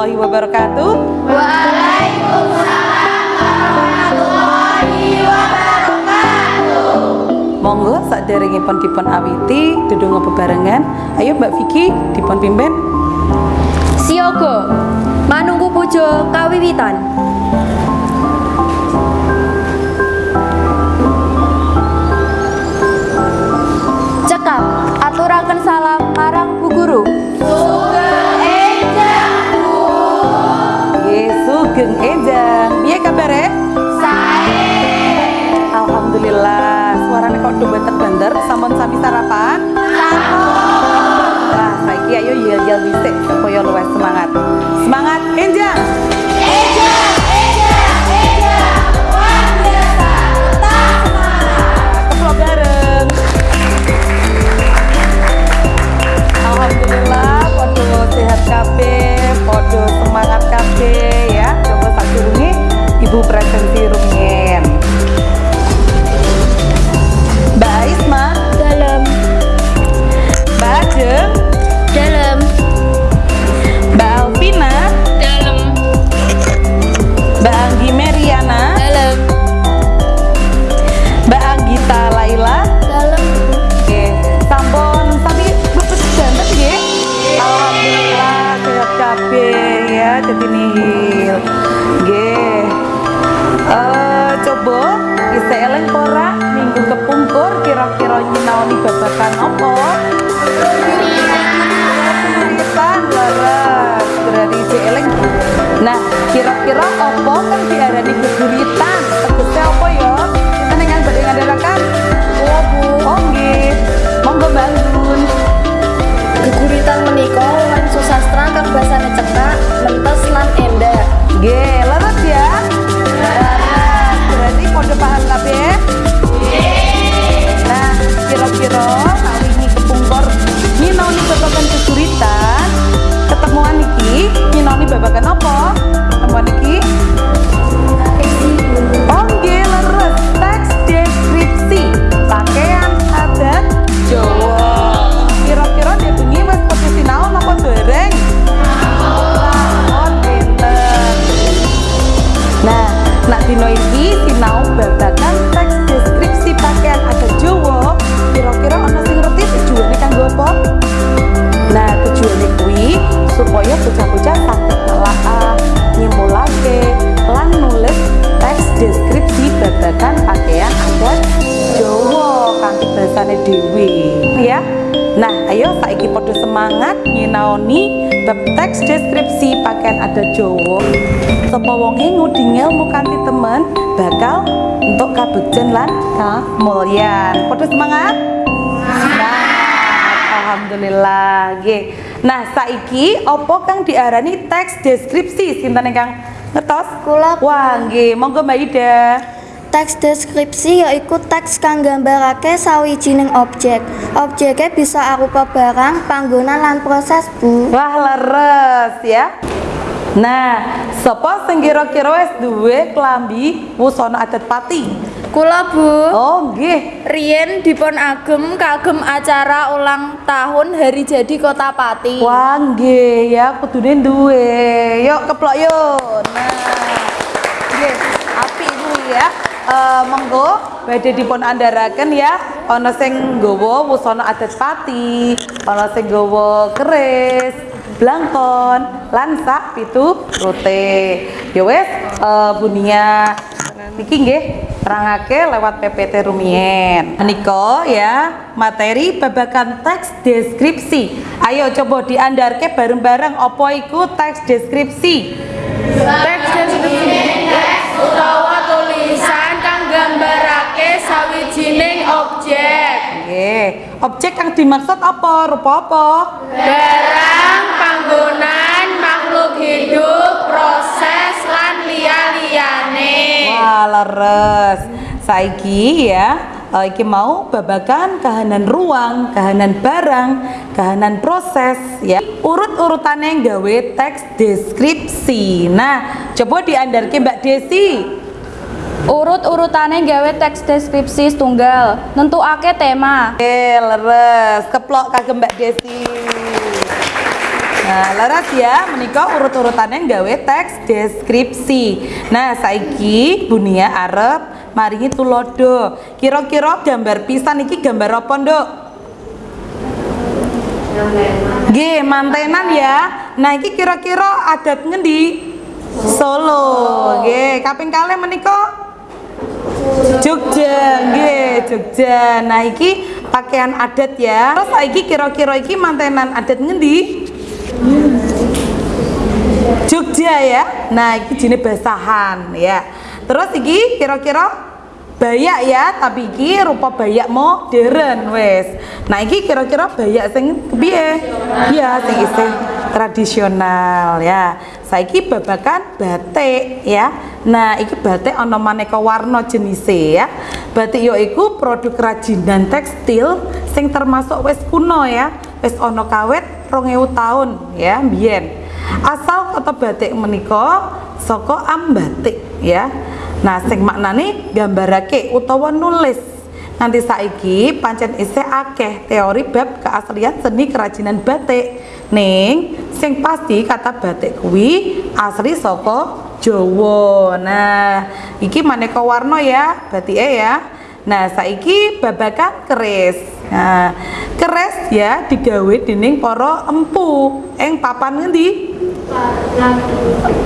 warahmatullahi wabarakatuh. Monggo saderengipun dipun awiti dedonga bebarengan. Ayo Mbak Vicky dipun pimpin. Siaga manunggu pujo kawiwitan sugeng enjang. Piye kabare? Alhamdulillah. Suarane kok do banter-banter sampun sami sarapan? Sampun. Wah, saiki ayo yel-yel dhisik supaya luwih semangat. Semangat enjang. Presensi babagan apa? Ketemuan iki nggih leres teks deskripsi pakaian adat Jawa. Kira-kira dia bengi wis padha sinau napa dereng? Nah, nak dino iki sinau babagan teks deskripsi pakaian adat Jawa. Kira-kira ana sing ngerti tujuane kanggo apa? Nah, tujuane kuwi supaya bocah-bocah ayo saiki padha semangat nyinaoni bab teks deskripsi pakaian adat Jawa. Sapa wonge ngudi ngelmu kanthi temen bakal untuk kabegjen lan kamulyan. Padha semangat? Semangat. Alhamdulillah. Nggih. Nah, saiki apa kang diarani teks deskripsi? Sinten ingkang ngertos? Kula. Wah, nggih. Monggo Mbak Ida. Teks deskripsi yaiku teks kang nggambarake sawijining objek. Objeknya bisa arupa barang, panggonan lan proses, Bu. Wah, leres ya. Nah, sapa sing kira-kira wis duwe klambi wusana adat pati? Kula Bu, Oh, nggih. Rien dipun agem kagem acara ulang tahun hari jadi Kota Pati. Wah, nggih ya kudune duwe. Yuk keplok yuk. Nah. Nggih, api ibu ya. Eh monggo badhe dipun andharaken ya. Ana sing nggawa wusana adat pati, ana sing nggawa keris, blangkon, lan sak pitu rute. Ya wis, eh Bunia niki nggih terangake lewat PPT rumiyin. Menika ya materi babagan teks deskripsi. Ayo coba diandarke bareng-bareng apa iku teks deskripsi. Teks deskripsi dimaksud apa? Rupa apa? Barang, panggonan, makhluk hidup, proses lan liya-liyane. Wah, leres. Saiki ya, eh, iki mau babagan kahanan ruang, kahanan barang, kahanan proses ya. Urut-urutane gawe teks deskripsi. Nah, coba diandarke Mbak Desi. Urut-urutane gawe teks deskripsi setunggal, nentukake tema. Oke, leres. Keplok kagem Mbak Desi. Nah, leres ya, menika urut-urutannya gawe teks deskripsi. Nah, saiki Bunia arep maringi tulodo. Kira-kira gambar pisan iki gambar apa, Nduk? Nggih, mantenan ya. Nah, iki kira-kira adat ngendi? Solo. Nggih, kaping kalih menika Jogja. Nah, iki pakaian adat ya. Terus iki kira-kira iki mantenan adat ngendi? Jogja ya. Nah, iki jenis basahan ya. Terus iki kira-kira bayak ya, tapi iki rupa bayak modern wes. Nah, iki kira-kira bayak sing kepiye? Iya, sing isih tradisional ya. Saiki babakan batik ya. Nah, iki batik ana maneka warna jenise ya. Batik yo iku produk kerajinan tekstil sing termasuk wis kuno ya. Wis ana kawit 2000 tahun ya, biyen. Asal kata batik menika saka ambatik ya. Nah, sing maknane gambarake utawa nulis. Nanti saiki pancen isih akeh teori bab keaslian seni kerajinan batik. Ning sing pasti kata batik kuwi asli saka Jawa. Nah, iki maneka warna ya batike ya. Nah, saiki babakan keris. Nah, keris ya digawe dening para empu ing papan ngendi?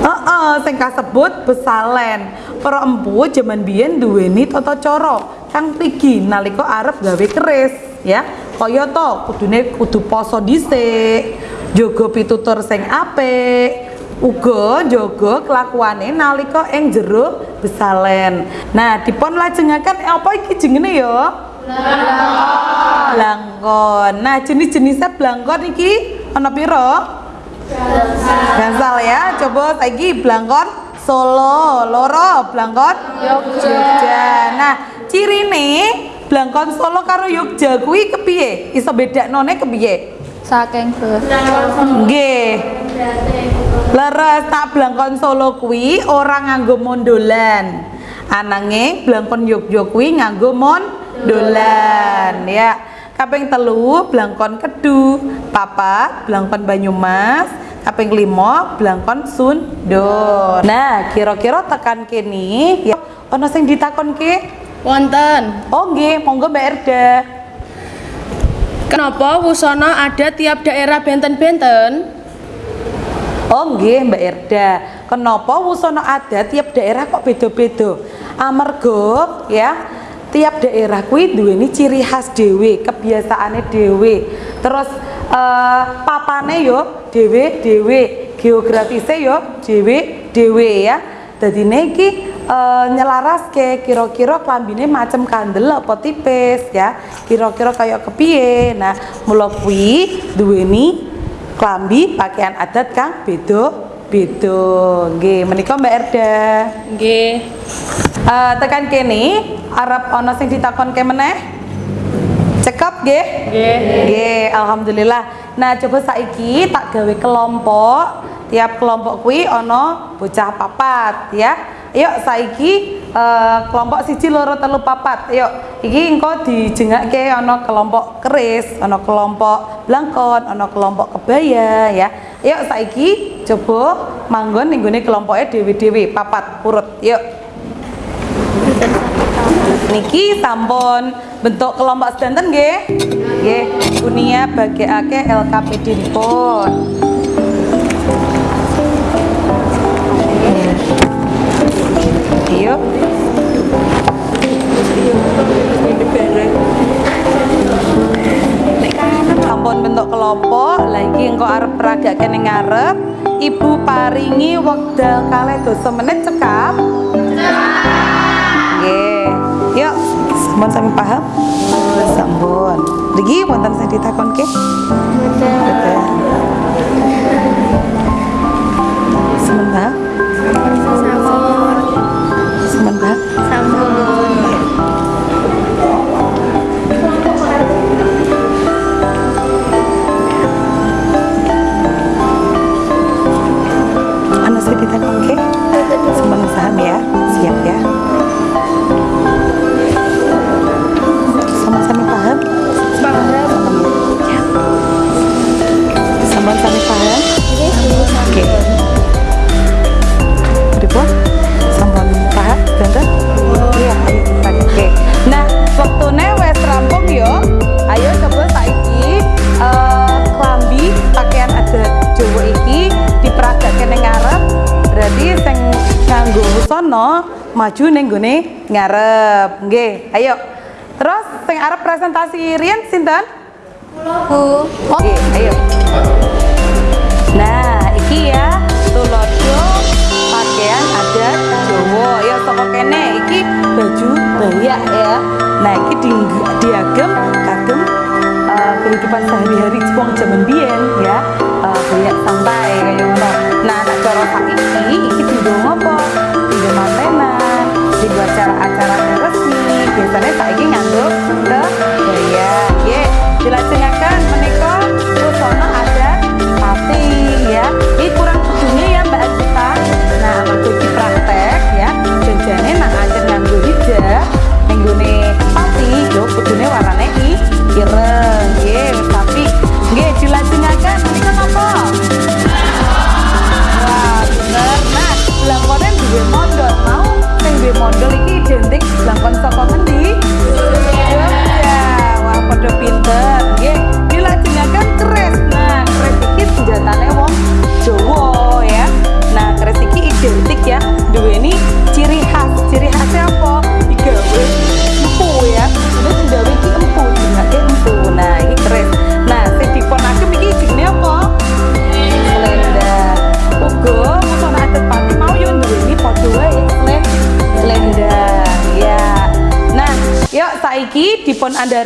Heeh, sing kasebut besalen. Para empu jaman biyen duweni tata cara kang mrigi nalika arep gawe keris, ya. Kaya to kudune kudu poso dhisik, jaga pitutur sing apik, uga jaga kelakuane nalika ing jero besalen. Nah, dipun lajengaken apa iki jenenge ya? Blangkon. Nah, jenis-jenisnya blangkon iki ana pira? Gansal ya, coba saiki blangkon Solo, loro blangkon Jogja. Nah, cirine blangkon Solo karo Yogya kuwi kepiye? Iso bedaknone kepiye? Saking be. Nggih. Leres tak blangkon Solo kuwi ora nganggo mondolan. Ananging blangkon Yogya kuwi nganggo mondolan ya. Kaping telu blangkon Kedu, papat blangkon Banyumas, kaping lima blangkon Sunda. Nah, kira-kira tekan kene ya ana sing ditakonke? Wonten. Oh nggih, monggo Mbak Erda. Kenapa wusana ada tiap daerah benten-benten? Oh nggih Mbak Erda. Kenapa wusana adat tiap daerah kok beda-beda? Amarga ya, tiap daerah kuwi duweni ciri khas dhewe, kebiasaane dhewe. Terus eh, papane yo dhewe-dhewe, geografise yo dhewe-dhewe ya. Dadine iki eh, nyelaraske kira-kira klambine macem kandel apa tipis ya. Kira-kira kayak kepiye. Nah, mula kuwi duweni klambi pakaian adat kang beda-beda. Nggih, menika Mbak Erda. Nggih. Eh, tekan kene arep ana sing ditakonke meneh? Cekap nggih? Nggih. Nggih, alhamdulillah. Nah, coba saiki tak gawe kelompok. Tiap kelompok kuwi ana bocah papat ya. Yuk saiki eh, kelompok siji loro telu papat. Yuk, iki engko dijengake ana kelompok keris, ana kelompok blangkon, ana kelompok kebaya ya. Yuk saiki coba manggon ning gone dhewe-dhewe papat urut. Yuk. Niki sampun bentuk kelompok sedanten nggih. Nggih, Unia bagekake LKPD pun. Ayo. Sampun bentuk kelompok, lagi engko arep peragake ning ngarep. Ibu paringi wekdal kalih dosa menit cekap. Nggih. Yuk, sampun sami paham? Sampun. Lagi wonten sing ditakonke? Betul. Sampun maju ning gone ngarep. Nggih, ayo. Terus sing arep presentasi riyen sinten? Bu. Oh, Oke, ayo. Nah, iki ya tulodo pakaian adat Jawa. Ya saka kene iki baju bayak ya. Nah, iki di, diagem kagem eh, kehidupan sehari-hari wong jaman biyen ya. Eh, bayak santai kayak ngono. Nah, nek cara saiki iki dienggo ngopo? Dienggo dienggo acara-acara resmi. Biasanya saiki nganggo kebaya. Nggih, dilajengaken menika busana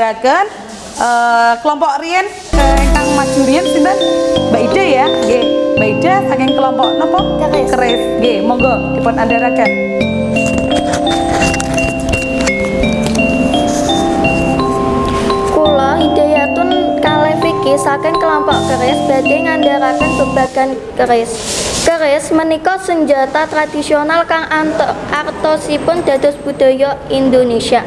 dipun andharaken eh, kelompok Rien eh, ingkang maju Rien sinten? Mbak Ida ya. Nggih, Mbak Ida saking kelompok napa? Keris. Nggih, monggo dipun andharaken. Kula Hidayatun Vicky saking kelompok keris badhe ngandharaken babagan keris. Keris menika senjata tradisional kang ant- artosipun dados budaya Indonesia.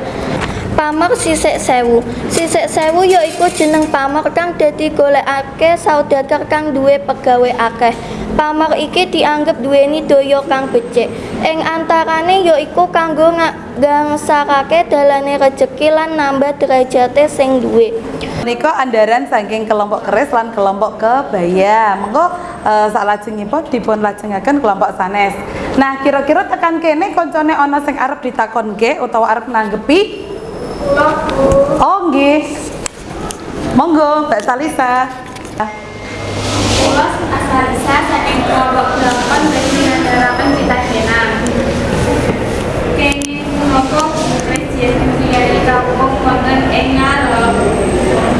Pamer sisik sewu. Sisik sewu yaiku jeneng pamer kang dadi golekake saudagar kang duwe pegawe akeh. Pamer iki dianggep duweni daya kang becik. Ing antarane yaiku kanggo ngangsarake dalane rejeki lan nambah derajate sing duwe. Menika andaran saking kelompok keris lan kelompok kebaya. Monggo eh, salajengipun dipun lajengaken kelompok sanes. Nah, kira-kira tekan kene koncone ana sing arep ditakonke utawa arep nanggepi? Oh, nggih. Monggo, Mbak Salisa. Kula asalisa saking kelompok delapan bagi ngandaraken pitakenan. Kenging menapa presiden dari kampung wonten ing ngarep.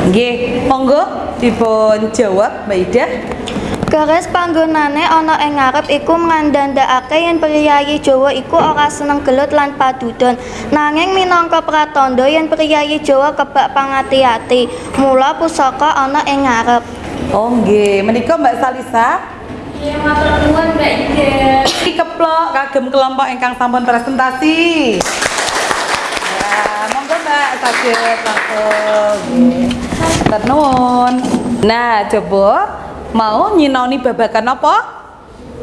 Nggih, monggo dipun jawab Mbak Ida. Keris panggonane ana ing ngarep iku ngandhandakake yen priyayi Jawa iku ora seneng gelut lan padudon. Nanging minangka pratandha yen priyayi Jawa kebak pangati-ati, mula pusaka ana ing ngarep. Oh, nggih. Menika Mbak Salisa Iya matur nuwun Mbak Ida. Iki keplok kagem kelompok ingkang sampun presentasi. Ya, monggo Mbak saged langsung. Matur nuwun. Nah, coba mau nyinaoni babagan apa?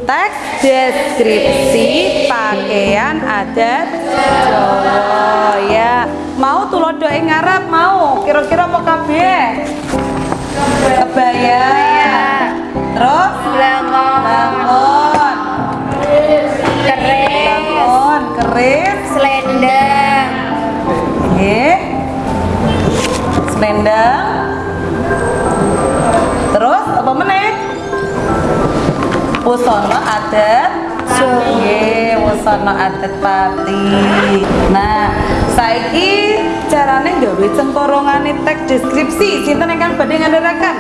Teks deskripsi pakaian adat Jawa ya. Mau tulodo ing ngarep mau. Kira-kira mau kabeh? Kebaya. Terus Langon. Langon, keris, Selendang. nggih. Selendang. Busana adat Nggih, busana adat pati. Nah, saiki carane gawe cengkorongane teks deskripsi. Sinten ingkang badhe ngandharaken?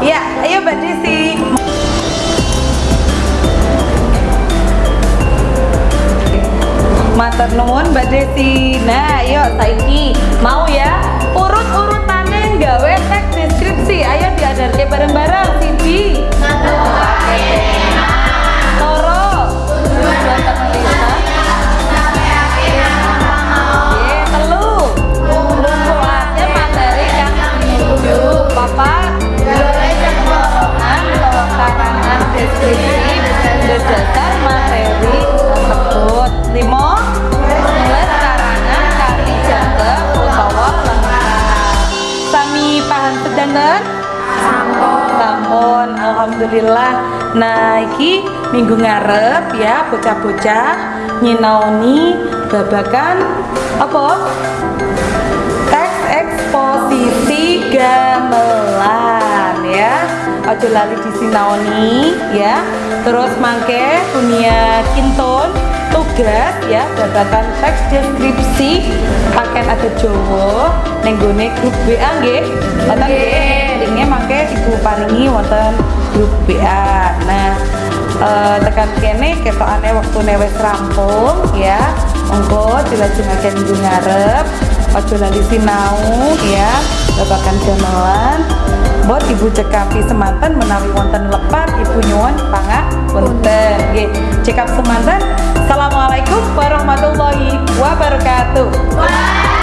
Ya, ayo Mbak Desi. Matur nuwun Mbak Desi. Nah, yuk saiki mau ya urut-urutane gawe teks deskripsi. Ayo diadarke bareng-bareng. Siji. Loro. Iki minggu ngarep ya bocah-bocah nyinaoni babakan apa? Teks eksposisi gamelan ya. Ojo lali disinaoni ya. Terus mangke dunia kinton tugas ya babakan teks deskripsi pakaian ada Jawa nenggone grup WA nggih. Wonten linknya mangke ibu paringi wonten grup WA nah eh, tekan kene ketokane wektune wis rampung ya. Monggo dilajengaken minggu ngarep. Ojo lali sinau ya. Babakan gamelan Mbok ibu cekapi semanten menawi wonten lepat ibu nyuwun pangak punten. Nggih cekap semanten. Assalamualaikum warahmatullahi wabarakatuh